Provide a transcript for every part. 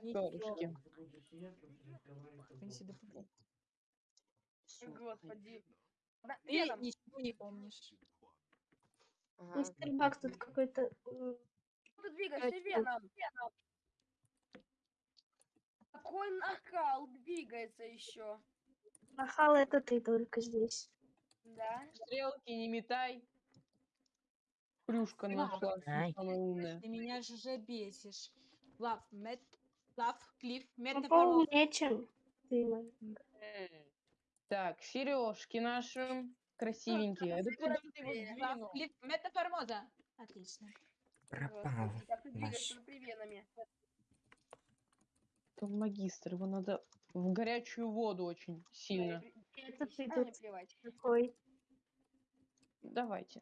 перышки. Господи. Ты ничего не помнишь. Мистер Бакс тут какой-то... ты двигаешься, Катя. Веном. Веном. Какой накал двигается еще. Нахал это ты только здесь. Да? Стрелки не метай. Плюшка нашла. Ты меня же бесишь. Лав, мет, лав, клифф, чем ты. мой. Так, сережки наши красивенькие. Да куда ты его Э, сдвинул? Метаформоза. Отлично. Пропал. Господи, как ты наш. двигаешься магистр, его надо в горячую воду очень сильно. Это ты А, мне тут плевать. такой. Давайте.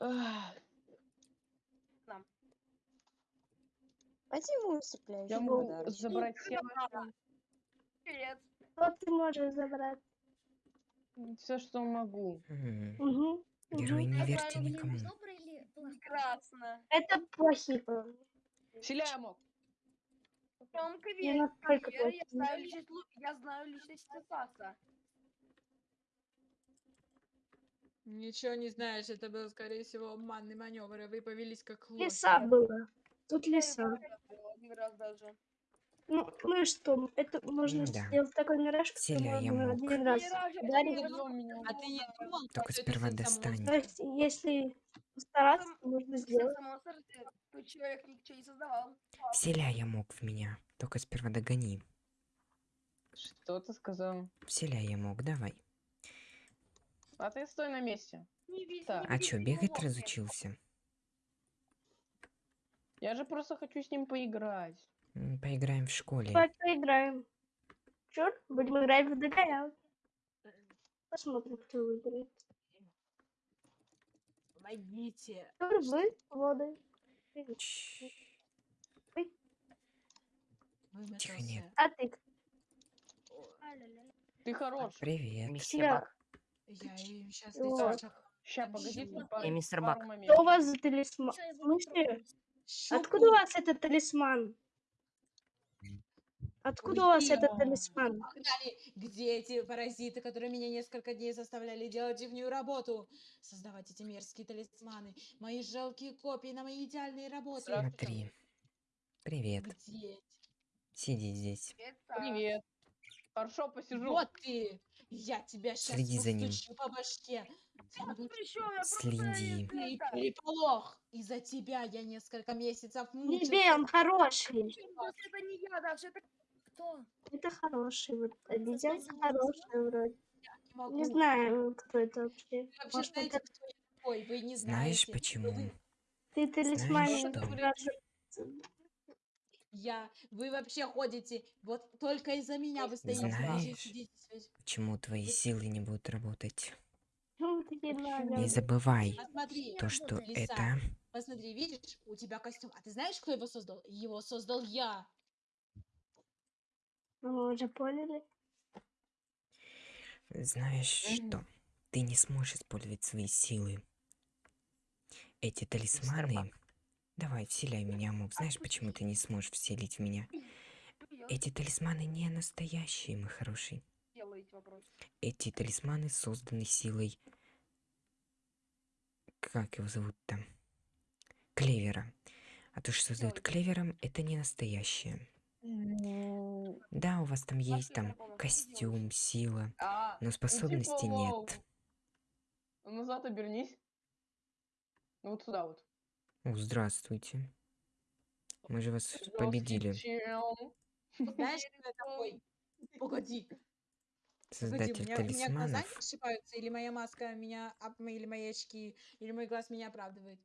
Ах, Возьму цепляющий Я могу подарок. забрать все Привет. Что ты можешь забрать? все, что могу. Угу. Герой не Я верьте никому. Прекрасно. Это плохие парни. Вселяй мог. Тёмка Не верит. настолько Вера, я плохие. знаю личность, Лу- я знаю личность Стаса. Ничего не знаешь, это был, скорее всего, обманный маневр, и вы повелись как лошадь. Леса было. Тут леса. Один раз даже. Ну, ну и что? Это можно Да. сделать такой мираж, Вселяя можно мог. один раз ударить. не. А ты не думал, Только сперва достань. То есть, если постараться, Сам- можно сделать. тут человек ничего не создавал. Вселяя мог в меня. Только сперва догони. Что ты сказал? Вселяя мог, давай. А ты стой на месте. Не видно, Так. не А чё, бегать разучился? Я же просто хочу с ним поиграть. М, Поиграем в школе. Давай поиграем. Черт, будем играть в догонял. Посмотрим, кто выиграет. Помогите. Тур вы воды. Чш, Вымотался. Тихо, нет. А ты кто? Ты хорош. Привет. Мистер Я. Бак. Я им сейчас Вот. Ща, погоди, пару, Я мистер пару Бак. моментов. Что у вас за талисман? В смысле? Трогать? Откуда у вас этот талисман? Откуда у вас этот талисман? Погнали. Где эти паразиты, которые меня несколько дней заставляли делать дивную работу? Создавать эти мерзкие талисманы. Мои жалкие копии на мои идеальные работы. Смотри. Привет. Где? Сиди здесь. Привет. Хорошо, посижу. Вот ты! Я тебя сейчас Следи за ним. по башке. Следи. переполох. Из-за тебя я несколько месяцев Не мучился. бей, он хороший. Это не я, даже это Кто? Это хороший. Вот обезьянка Создатель хорошая вроде. Не знаю, кто это вообще. Может, знаете, это кто я такой? Вы не Знаешь знаете. почему? Вы- ты сразу. Я, вы вообще ходите, вот только из-за меня вы стоите. Знаешь? Почему твои силы не будут работать? Не забывай Посмотри, то, что. Лиса. это посмотри, видишь, у тебя костюм. А ты знаешь, кто его создал? Его создал я. Мы уже поняли. Знаешь Мгм. что? Ты не сможешь использовать свои силы. Эти талисманы... Давай, вселяй меня, Мог. Знаешь, почему ты не сможешь вселить в меня? Эти талисманы не настоящие, мой хороший. Эти талисманы созданы силой... Как его зовут там? Клевера. А то, что создают Ой. клевером, это не настоящее. М, Да, у вас там есть там костюм, сила, А, но способностей лол. нет. назад обернись. Ну вот сюда вот. О, здравствуйте. Мы же вас победили. Знаешь, кто я такой? Погоди. Погоди, у Создатель меня, у меня глаза талисманов. не ошибаются, или моя маска меня, об- или мои очки, или мой глаз меня оправдывает.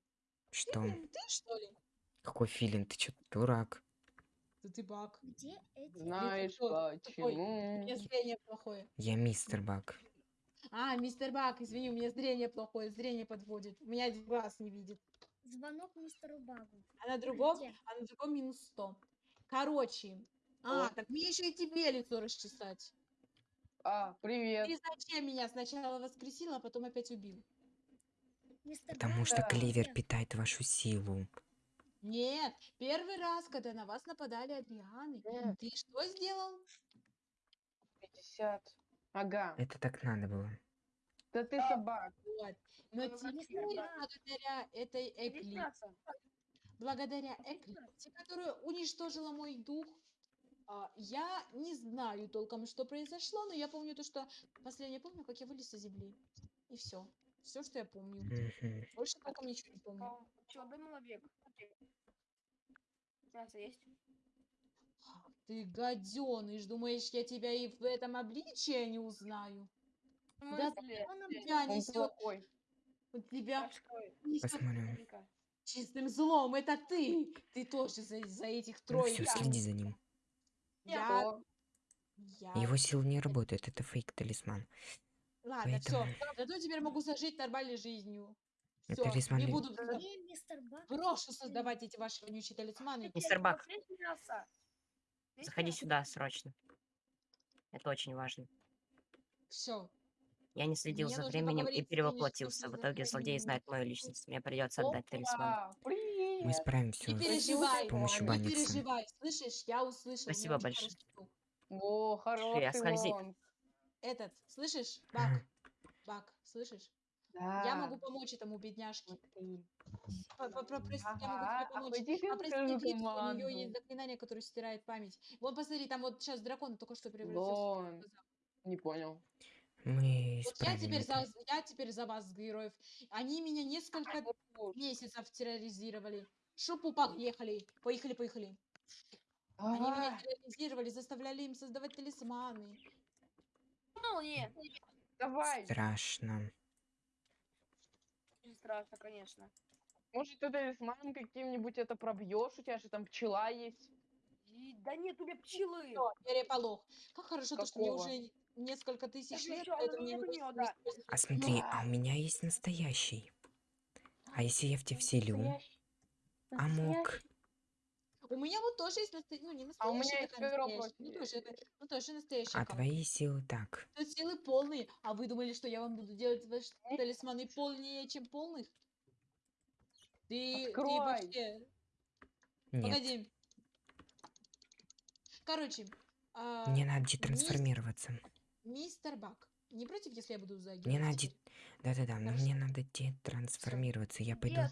Что? Ты, ты, что ли? Какой филин? Ты чё, дурак? Да ты баг. Где эти? Знаешь? Такой, У почему? меня зрение плохое. Я мистер Бак. А, мистер Бак, извини, у меня зрение плохое, зрение подводит. У меня один глаз не видит. Звонок мистеру Багу. А на другом, Где? а на другом минус 100. Короче. А, О. так мне еще и тебе лицо расчесать. А, привет. Ты зачем меня сначала воскресил, а потом опять убил? Потому что клевер где? питает вашу силу. Нет, первый раз, когда на вас нападали Адрианы, Нет. ты что сделал? 50. Ага. Это так надо было. Да ты собак. Вот. Но теперь благодаря этой Иди Экли, мясо. благодаря Эклипсе, которая уничтожила мой дух, а, я не знаю толком, что произошло, но я помню то, что последнее помню, как я вылез из земли. И все. Все, что я помню. Больше толком ничего не помню. А, дай маловек. Мясо есть? Ты гаденыш, думаешь, я тебя и в этом обличии не узнаю? Да? Он нам Тебя Он несет, плохой. тебя А несет чистым злом. Это ты. Ты тоже за, за этих Ну трое. все, следи за ним. Я, я- Его силы не работают, это фейк талисман. Ладно, все. поэтому- Зато теперь могу зажить нормальной жизнью. Все, талисман не буду брошу создавать эти ваши вонючие талисманы. Мистер Бак. Заходи сюда срочно. Это очень важно. Все. Я не следил Мне за временем и перевоплотился. В итоге злодей знает мою личность. Мне придется отдать талисман. Мы справимся Не с переживай, помощью не банница. переживай. Слышишь, я услышал. Спасибо большое. хороший. О, хороший скользит. лонг. Этот, слышишь, Ага. Бак, Бак, слышишь? Да. Я могу помочь этому бедняжке. Смотри. По- по- Попроси, я могу Ага, тебе а помочь. Эклипсу, у нее есть заклинание, которое стирает память. Вон, посмотри, там вот сейчас дракон только что превратился. Не понял. Мы Вот я теперь, это. за, я теперь за вас, героев. Они меня несколько месяцев терроризировали. Шупу, поехали. Поехали, поехали. Они меня терроризировали, заставляли им создавать талисманы. Ну, не. давай. Страшно. Очень страшно, конечно. Может, ты талисман каким-нибудь это пробьешь? У тебя же там пчела есть. И- Да нет, у меня пчелы. Всё, переполох. Как хорошо, то, что мне уже несколько тысяч лет, могу неё, использовать да. А смотри, а у меня есть настоящий. А если я в тебя вселю? Настоящий. А мог? У меня вот тоже есть настоящий, ну не А у меня настоящий, есть настоящая, ну тоже, ну тоже настоящий А аккаунт. твои силы так. Тут силы полные, а вы думали, что я вам буду делать ваши талисманы полнее, чем полных? Ты, ты Открой. вообще... Нет. Погоди. Короче, а, Мне надо детрансформироваться. Мистер Бак, не против, если я буду за Мне надо... Да-да-да, но мне надо детрансформироваться. Я пойду... Yes.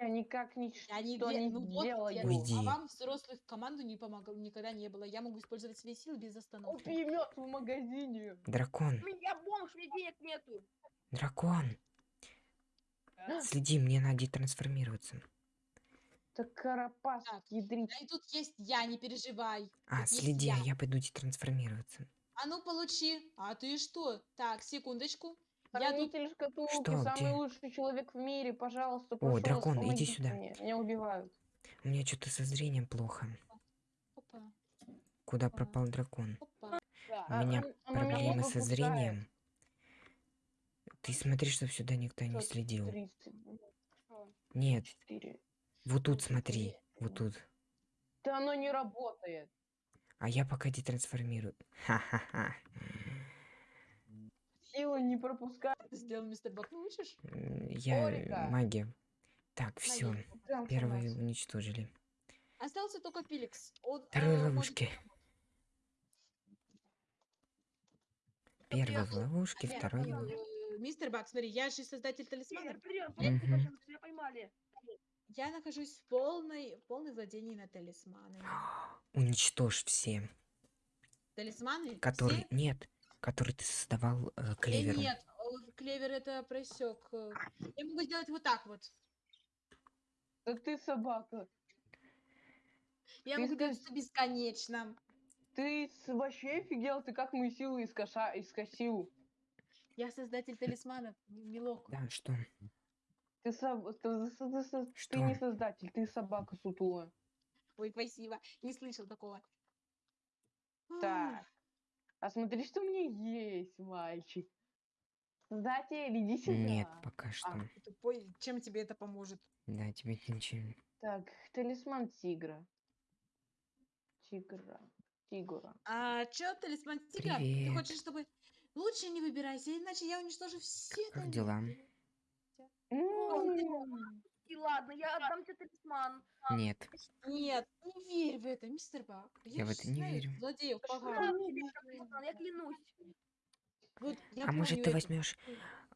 Я никак ничего Я не, не ну вот, делаю. я- Уйди. а вам взрослых в команду не помогал, никогда не было. Я могу использовать свои силы без остановки. Купи мед в магазине. Дракон, У меня бомж, мне денег нету. дракон. Да? Следи, мне надо детрансформироваться. Так карапас, Так. ядрить. Да и тут есть я, не переживай. А, Тут следи, я. а я пойду детрансформироваться. А ну получи. А ты что? Так, секундочку. Я тут... Хранитель шкатулки, Что, самый где? лучший человек в мире, пожалуйста, прошу дракон, иди помогите сюда. Мне. Меня убивают. У меня что-то со зрением плохо. Опа, Куда Ага. пропал дракон? опа. Да. У меня он меня проблемы со зрением. Ты смотри, чтобы сюда никто не Что, следил. 30, Что? Нет, 4. вот тут смотри, вот тут. Да оно не работает. А я пока детрансформирую. Ха-ха-ха. Сила не пропускает. Сделал мистер Бак, ну учишь? Я Орика. магия. Так, все, трансформацию. уничтожили. Остался только Феликс. Он, Второй э, может ловушки. Первый в ловушке, Нет, второй в... Э, Мистер Бак, смотри, я же создатель талисмана. Мгм. вперед, меня поймали. Я нахожусь в полной, в полной владении на талисманы. Уничтожь все, Талисманы? которые... Все? Нет, которые ты создавал э, Э, клевером. нет, э, клевер это просек. Я могу сделать вот так вот. Да ты собака. Я Ты могу скажи- делать это бесконечно. Ты вообще офигел? Ты как мои силы искоша... искосил? Я создатель талисманов, милок. Да, что? Ты, соб- ты- ты- ты- ты- ты не создатель, ты собака сутулая. Ой, спасибо. Не слышал такого. Так. А смотри, что у меня есть, мальчик. Создатель, иди сюда. Нет, пока что. а, ты тупой. Чем тебе это поможет? Да, тебе это ничего. Так, талисман тигра. Тигра. Тигра. А чё, талисман тигра? Ты Привет. хочешь, чтобы... Лучше не выбирайся, иначе я уничтожу все Как талисманы. дела? М, И ладно, я отдам тебе талисман. Нет. Нет, не верь в это, мистер Бак. Я в это не знаю верю. Злодеев что я талисман, клянусь. Вот я А может помню ты это. возьмешь,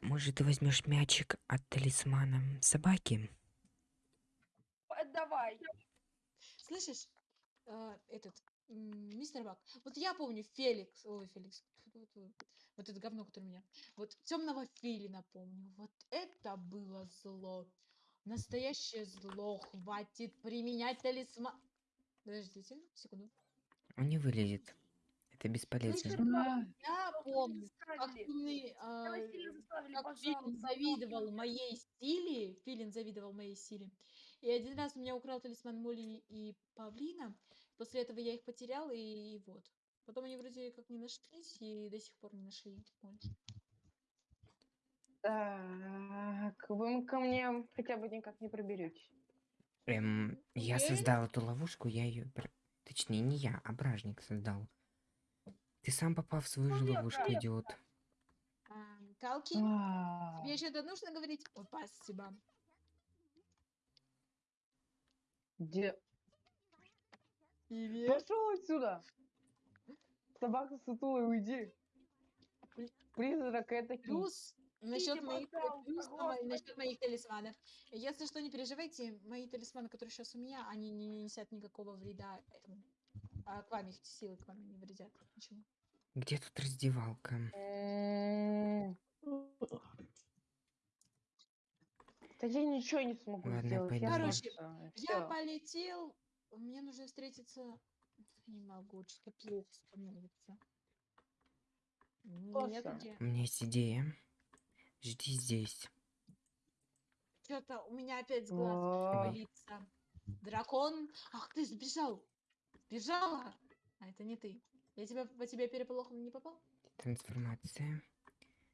может ты возьмешь мячик от талисмана собаки? П- Давай. Слышишь, а, этот м, мистер Бак, вот я помню Феликс, ой, Феликс, вот- это говно, которое у меня, вот темного филина помню, вот это было зло, настоящее зло, хватит применять талисман. Подождите, секунду. Он не вылезет. Это бесполезно. Мистер Бак, А, Я помню, как умный, а, как Филин завидовал моей силе, Филин завидовал моей силе. И один раз у меня украл талисман Молли и Павлина. После этого я их потерял, и, и вот. Потом они вроде как не нашлись, и до сих пор не нашли. Так, вы ко мне хотя бы никак не проберетесь. Эм, я Уверен? создал эту ловушку, я ее... Точнее, не я, а бражник создал. Ты сам попал в свою же Ну, я ловушку, идиот. А, Калки, А, тебе что-то нужно говорить? О, спасибо. Где? Привет. Пошел отсюда! Собака сутулая, уйди! При- Призрак это Плюс насчет моих, плюс на мои- насчет моих талисманов. Если что, не переживайте, мои талисманы, которые сейчас у меня, они не несят никакого вреда этому. А к вам их силы к вам не вредят. Ничего. Где тут раздевалка? Да я ничего не смогу Ладно, сделать. пойду. Короче, Я полетел. Мне нужно встретиться. Не могу, что-то плохо становится. Нет, Просто. где? У меня есть идея. Жди здесь. Что-то у меня опять глаз валится. Дракон. Ах, ты сбежал. Сбежала. А это не ты. Я тебя по тебе переполохом не попал? Трансформация.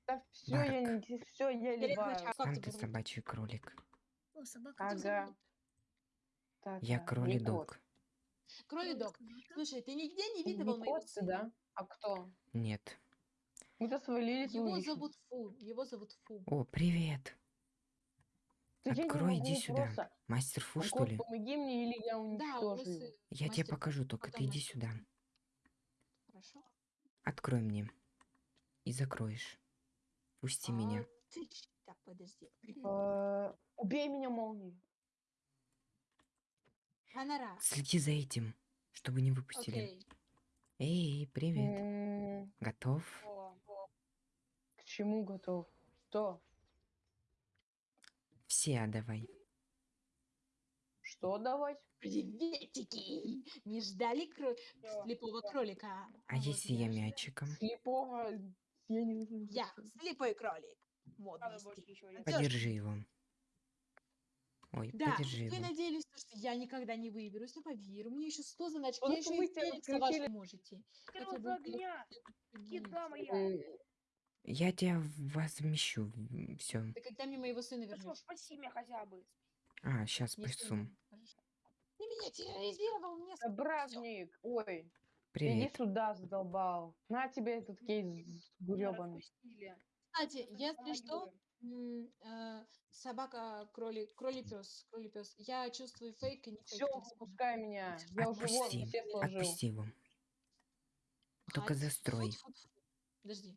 Да все, я не все, я. Как Сам ты собачий кролик. О, собака. Ага. Так, Я а, кролик не кот. дог. Кролидок. Слушай, ты нигде не Не видывал моего кот ты, сына? да? А кто? Нет. Мы-то свалились Его зовут Фу. Его зовут Фу. О, привет. Да не Открой, иди сюда. просто. Мастер Фу, что Кот, ли? помоги мне, или я Да, уничтожу сын. его. Я тебе мастер Фу. покажу, только Потом ты иди мастер сюда. Хорошо. Открой мне. И закроешь. Пусти меня. А, ты ч- Так, подожди. Э, Убей меня молнией. Ханара. Следи за этим, чтобы не выпустили. Окей. Эй, привет. М, Готов? К чему готов? Что? Все давай. Что давать? Приветики! Не ждали кро... всё. слепого кролика? А вот если я мячиком? Слепого я не знаю. Я слепой кролик. Всё, Подержи его. Ой, Да, подержи вы его. надеялись, то, что я никогда не выберусь, но поверь, у меня еще 100 заначек, я еще и Феликса вашу можете. Хотя бы огня. Кида моя. Я тебя возмещу. Все. Ты когда мне моего сына вернешь? спаси меня хотя бы. А, сейчас Не спасу. сына. Хорошо. Ты меня терроризировал, мне да, Бражник! Ой, иди Привет. сюда, задолбал. На тебе этот кейс гребаный. распустили. Кстати, если что, э, собака, кролик, кролипес, кролипес. Я чувствую фейк и не фейк. Все, выпускай меня. Я уже Отпусти. все сложил. Отпусти его. Только застрой. Подожди.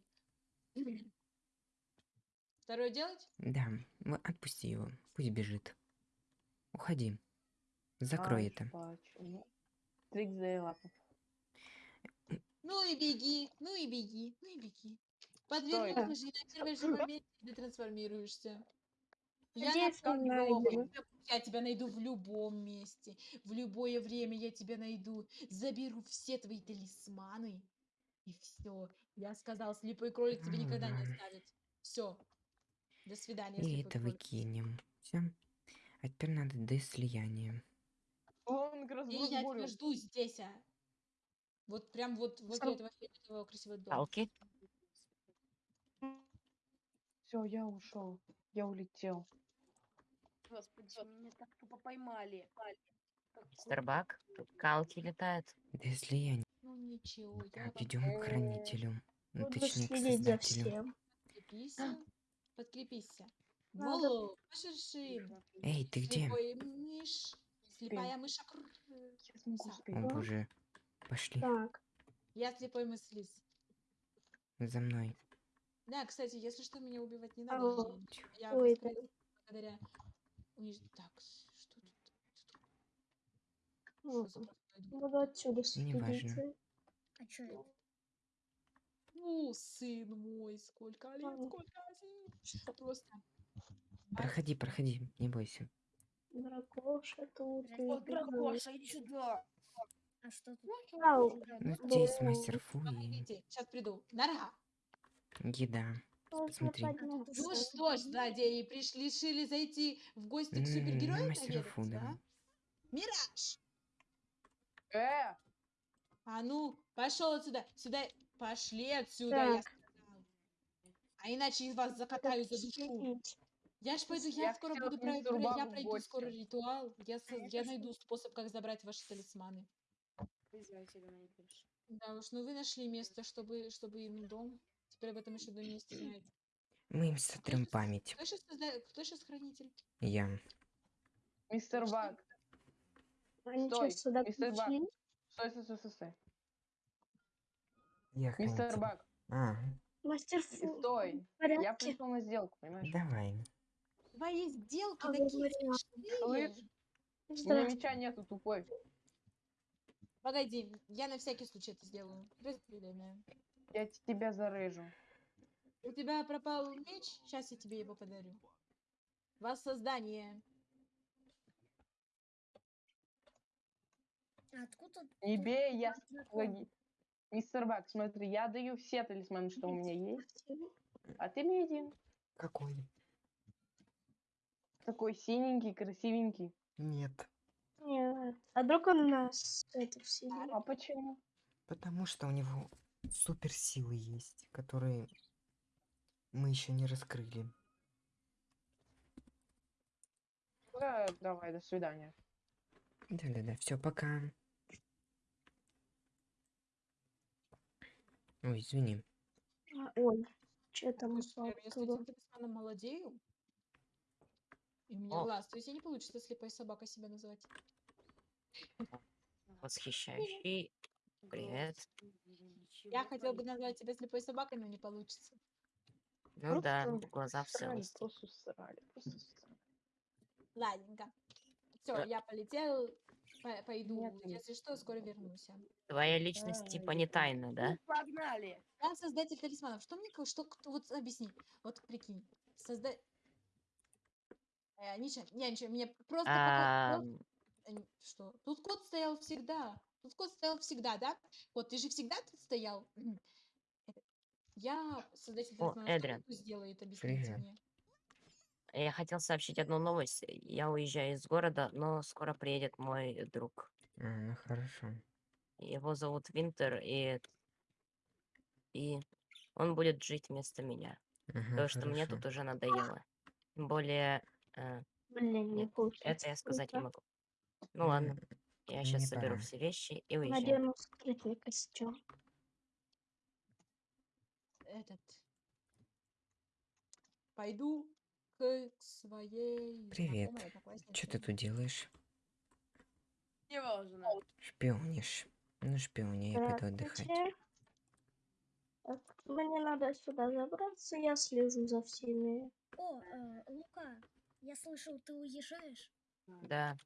Второе делать? Да, отпусти его. Пусть бежит. Уходи. Закрой Ай, это. Трик за лапу. Ну и беги, ну и беги, ну и беги. Подвернешь же, и на первой же моменте ты трансформируешься. Я, найдем. я тебя найду в любом месте, в любое время я тебя найду, заберу все твои талисманы, и все. Я сказал, слепой кролик тебе никогда не оставит. Все. До свидания, И это кролик. выкинем. Все. А теперь надо до слияния. Он как раз И я тебя жду здесь, а. Вот прям вот возле Сам- этого фиолетового красивого дома. Палки. Все, я ушел. Я улетел. Господи, меня так тупо поймали. Как Мистер Бак. Тут калки летают. До слияния. Ну ничего, я Так, идем к хранителю. Ну, Буду точнее, к создателю. всем. подкрепися. Подкрепися. Надо- Во, пошершим. Эй, ты где? Слепой мышь. Слепая. Я успеть. О Да. боже. Пошли Так, Я слепой мыслис. за мной. Да, кстати, если что, меня убивать не А надо. вот. Я Ой, восстановилась благодаря униж- Так, что тут? ну, Что за простой дух? буду отсюда Неважно. А что это? О, сын мой, сколько лет, Ладно. сколько. Что просто. Проходи, проходи, не бойся. Дракоша тут. О. Дракоша, иди сюда. А что тут? Ну, здесь Да. мастер Фу и Погодите, сейчас приду. Нора. Еда. можно Посмотри. Ну что ж, злодеи, пришли, решили зайти в гости к М, супергерою мастера Фу, наведаться, да. Мираж! Э, А ну, пошел отсюда. Сюда. Пошли отсюда, я сказал. А иначе вас закатаю за душу. Я ж пойду, я, Я скоро буду к про- мистеру про- я пройду скоро ритуал. Я, А я найду способ, как забрать ваши талисманы. Да уж, ну вы нашли место, чтобы, чтобы им дом. Об этом еще до месте знаете. Мы им сотрем память. Кто сейчас, кто сейчас хранитель? Я. мистер. Они что, Стой, сюда мистер пришли? Стой, стой, стой, стой, стой. Я Мистер хранитель. Баг, А, Мастер Фу, стой. в Я порядке? пришел на сделку, понимаешь? давай. Твои сделки А, такие говорила. смешные. Слышь, у меня Здравствуйте. меча нету, тупой. Погоди, я на всякий случай это сделаю. Распределение. Я тебя зарыжу. У тебя пропал меч? Сейчас я тебе его подарю. Воссоздание. А откуда бей, я... Погоди. Мистер Баг, смотри, я даю все талисманы, что у меня есть, а ты мне один. Какой? Такой синенький, красивенький. Нет. Нет. А вдруг он нас это все. А почему? Потому что у него суперсилы есть, которые мы еще не раскрыли. Да, давай, до свидания. Да-да-да, все, пока. Ой, извини. А, Ой, что там Вера, если этим талисманом молодею, и у меня О. глаз, то есть я не получится слепой собакой себя назвать. Восхищающий. Привет. Я хотел бы назвать тебя слепой собакой, но не получится. Ну да, Просто глаза в Срали, целости. просто срали, просто срали. Ладненько. Все, Э. я полетел, по- пойду. Нет, нет. Если что, скоро вернусь. Твоя личность типа не тайна, да? Погнали. Я создатель талисманов. Что мне, ко- что, кто- вот объясни. Вот прикинь. Созда... Э, ничего, я ничего, мне просто пока- А, э, Что? Тут кот стоял всегда. Тут кот стоял всегда, да? Вот, ты же всегда тут стоял. Это- Я создатель О, он сделает, объясните Привет. мне. Я хотел сообщить одну новость. Я уезжаю из города, но скоро приедет мой друг. А, ну хорошо. Его зовут Винтер, и и он будет жить вместо меня. Ага, Потому что мне тут уже надоело. Тем более, э, Блин, не Нет, это я сказать не могу. Ну ладно, я сейчас мне соберу пора. все вещи и уезжаю. Надену скрытный костюм. Этот. Пойду к своей Привет. Что ты тут делаешь? Не важно. Шпионишь. Ну, шпиони, я пойду отдыхать. Так, мне надо сюда забраться, я слежу за всеми. О, э, Лука, я слышал, ты уезжаешь? Да,